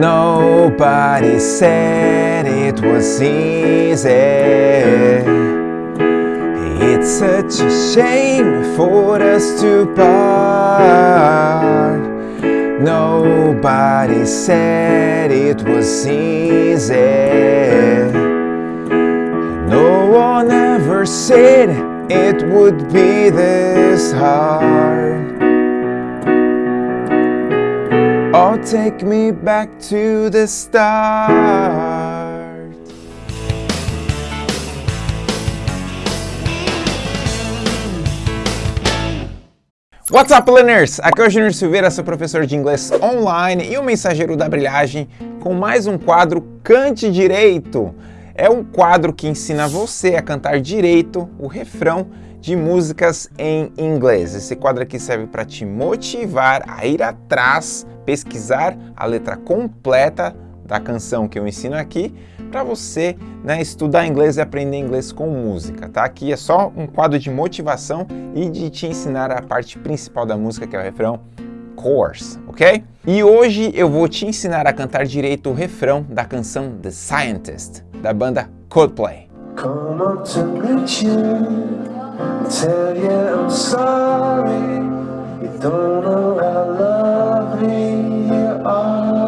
Nobody said it was easy. It's such a shame for us to part. Nobody said it was easy. No one ever said it would be this hard. Oh, take me back to the start. What's up, learners? Aqui é o Júnior Silveira, seu professor de inglês online e o mensageiro da brilhagem com mais um quadro Cante Direito. É um quadro que ensina você a cantar direito o refrão de músicas em inglês. Esse quadro aqui serve para te motivar a ir atrás, pesquisar a letra completa da canção que eu ensino aqui para você né, estudar inglês e aprender inglês com música, tá? Aqui é só um quadro de motivação e de te ensinar a parte principal da música, que é o refrão, chorus, ok? E hoje eu vou te ensinar a cantar direito o refrão da canção The Scientist, da banda Coldplay. Come to you, tell you I'm sorry, you don't know how lovely you are.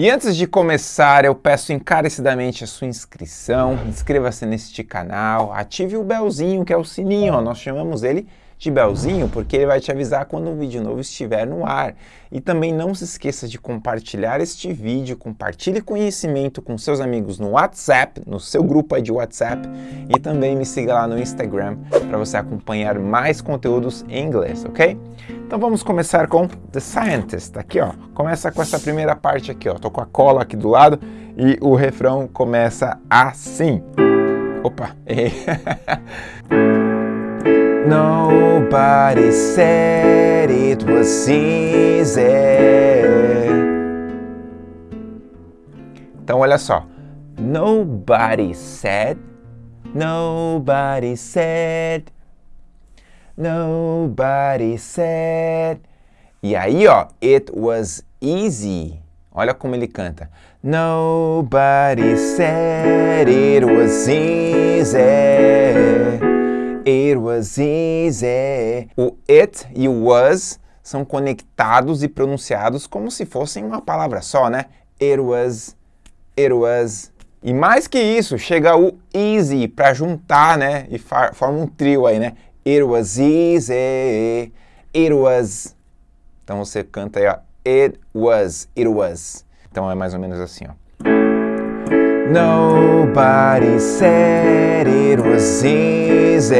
E antes de começar, eu peço encarecidamente a sua inscrição, inscreva-se neste canal, ative o belzinho, que é o sininho, ó, nós chamamos ele de belzinho porque ele vai te avisar quando um vídeo novo estiver no ar. E também não se esqueça de compartilhar este vídeo, compartilhe conhecimento com seus amigos no WhatsApp, no seu grupo de WhatsApp e também me siga lá no Instagram para você acompanhar mais conteúdos em inglês, ok? Então vamos começar com The Scientist, aqui ó, começa com essa primeira parte aqui ó, tô com a cola aqui do lado e o refrão começa assim. Opa, errei. Nobody said it was easy. Então olha só. Nobody said, nobody said, nobody said. E aí, ó, it was easy. Olha como ele canta. Nobody said it was easy. It was easy. O it e o was são conectados e pronunciados como se fossem uma palavra só, né? It was, it was. E mais que isso, chega o easy para juntar, né? E forma um trio aí, né? It was easy, it was. Então você canta aí, ó. It was, it was. Então é mais ou menos assim, ó. Nobody said it was easy.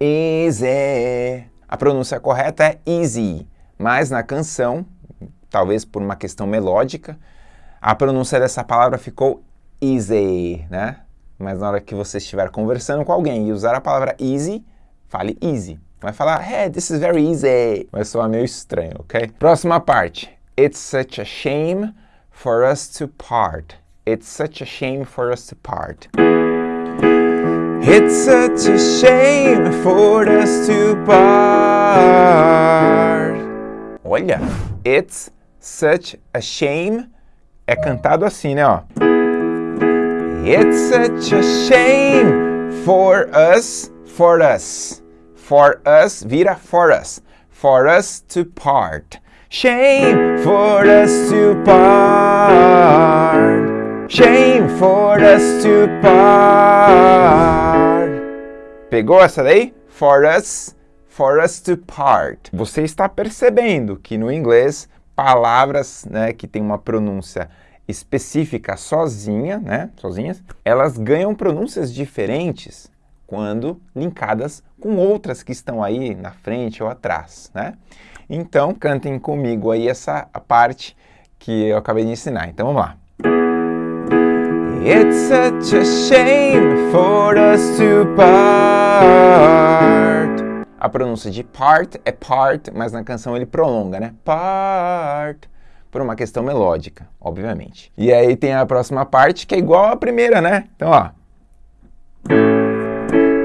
Easy. A pronúncia correta é easy, mas na canção, talvez por uma questão melódica, a pronúncia dessa palavra ficou easy, né? Mas na hora que você estiver conversando com alguém e usar a palavra easy, fale easy. Vai falar, hey, this is very easy. Vai soar meio estranho, ok? Próxima parte. It's such a shame for us to part. It's such a shame for us to part. It's such a shame for us to part. Olha, it's such a shame é cantado assim, né, ó. It's such a shame for us, for us. For us vira for us. For us to part. Shame for us to part. Shame for us to part. Pegou essa daí? For us, for us to part. Você está percebendo que no inglês palavras, né, que tem uma pronúncia específica sozinha, né, sozinhas, elas ganham pronúncias diferentes quando linkadas com outras que estão aí na frente ou atrás, né? Então, cantem comigo aí essa parte que eu acabei de ensinar. Então, vamos lá. It's such a shame for us to part. A pronúncia de part é part, mas na canção ele prolonga, né? Part. Por uma questão melódica, obviamente. E aí tem a próxima parte que é igual à primeira, né? Então, ó.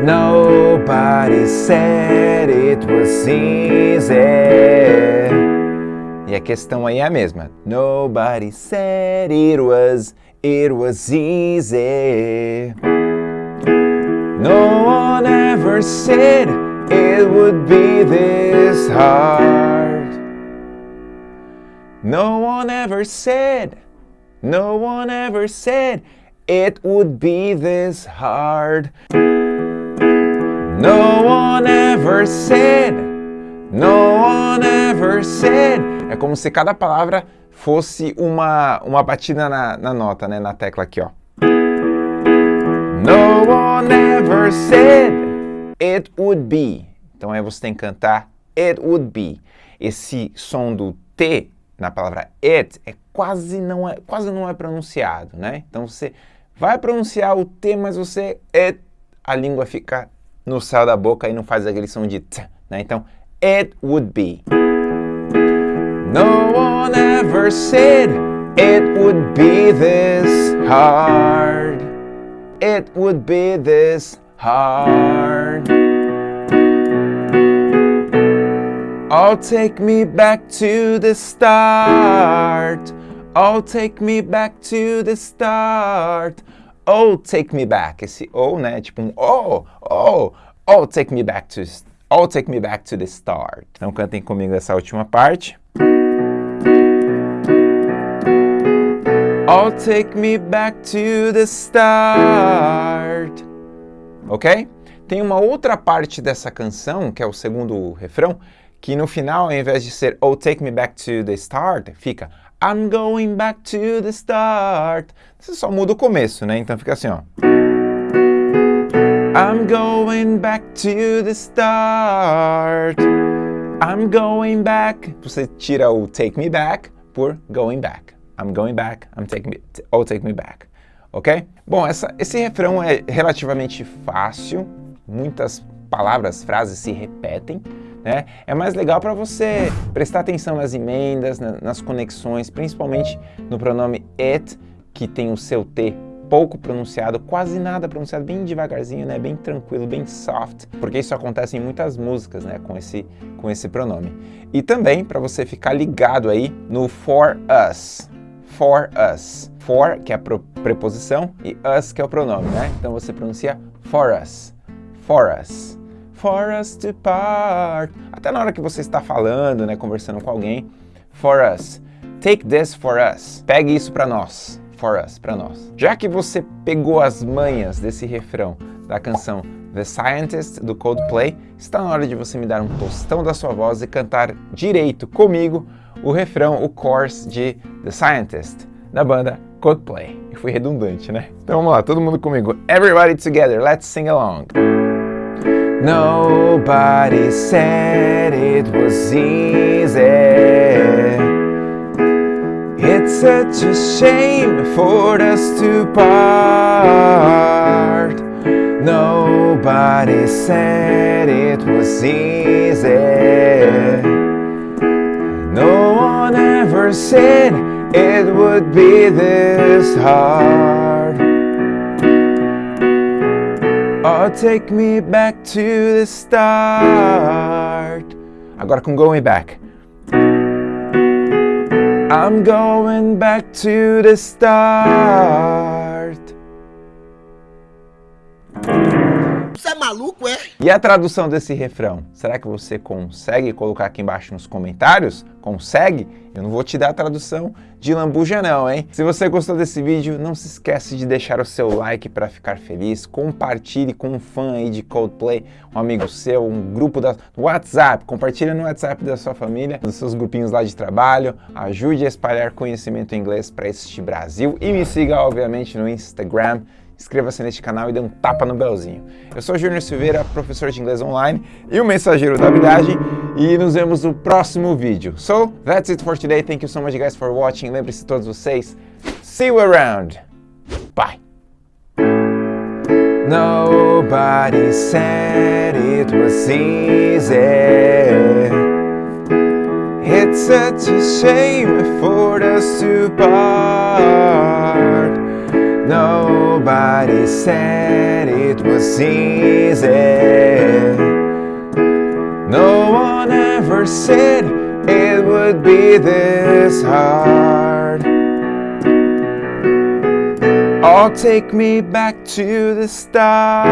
Nobody said it was easy. E a questão aí é a mesma. Nobody said it was, it was easy. No one ever said it would be this hard. No one ever said, no one ever said it would be this hard. No one ever said, no one ever said. É como se cada palavra fosse uma, uma batida na, na nota, né? Na tecla aqui, ó. No one ever said it would be. Então aí você tem que cantar it would be. Esse som do T na palavra it é quase não é, quase não é pronunciado, né? Então você vai pronunciar o T, mas você it, a língua fica no céu da boca e não faz aquele som de t, né? Então, it would be. No one ever said it would be this hard. It would be this hard. Oh, take me back to the start. Oh, take me back to the start. Oh, take me back. Esse oh, né? Tipo um oh, oh, oh, take me back to, oh, take me back to the start. Então cantem comigo essa última parte. Oh, take me back to the start. Ok? Tem uma outra parte dessa canção, que é o segundo refrão, que no final, ao invés de ser Oh, take me back to the start, fica I'm going back to the start. Você só muda o começo, né? Então fica assim, ó. I'm going back to the start. I'm going back. Você tira o take me back por going back. I'm going back. I'm taking me. Oh, take me back. Ok? Bom, essa, esse refrão é relativamente fácil. Muitas palavras, frases se repetem. Né? É mais legal para você prestar atenção nas emendas, nas conexões, principalmente no pronome it, que tem o seu T pouco pronunciado, quase nada pronunciado, bem devagarzinho, né? bem tranquilo, bem soft, porque isso acontece em muitas músicas né? com, esse, com esse pronome. E também para você ficar ligado aí no for us, for us. For, que é a preposição, e us, que é o pronome, né? Então você pronuncia for us, for us for us to part. Até na hora que você está falando, né, conversando com alguém, for us. Take this for us. Pegue isso para nós. For us, para nós. Já que você pegou as manhas desse refrão da canção The Scientist do Coldplay, está na hora de você me dar um tostão da sua voz e cantar direito comigo o refrão, o chorus de The Scientist da banda Coldplay. E fui redundante, né? Então vamos lá, todo mundo comigo. Everybody together, let's sing along. Nobody said it was easy. It's such a shame for us to part. Nobody said it was easy. No one ever said it would be this hard. Oh, take me back to the start. Agora com going back. I'm going back to the start. Maluco, é? E a tradução desse refrão? Será que você consegue colocar aqui embaixo nos comentários? Consegue? Eu não vou te dar a tradução de lambuja não, hein? Se você gostou desse vídeo, não se esquece de deixar o seu like para ficar feliz, compartilhe com um fã aí de Coldplay, um amigo seu, um grupo da WhatsApp, compartilhe no WhatsApp da sua família, nos seus grupinhos lá de trabalho, ajude a espalhar conhecimento inglês para este Brasil e me siga, obviamente, no Instagram, inscreva-se neste canal e dê um tapa no belzinho. Eu sou Júnior Silveira, professor de inglês online e o mensageiro da habilidade e nos vemos no próximo vídeo. So, that's it for today. Thank you so much guys for watching. Lembre-se todos vocês, see you around. Bye. Nobody said it was easy. It's such a shame for us to part. Nobody said it was easy. No one ever said it would be this hard. Oh, take me back to the start.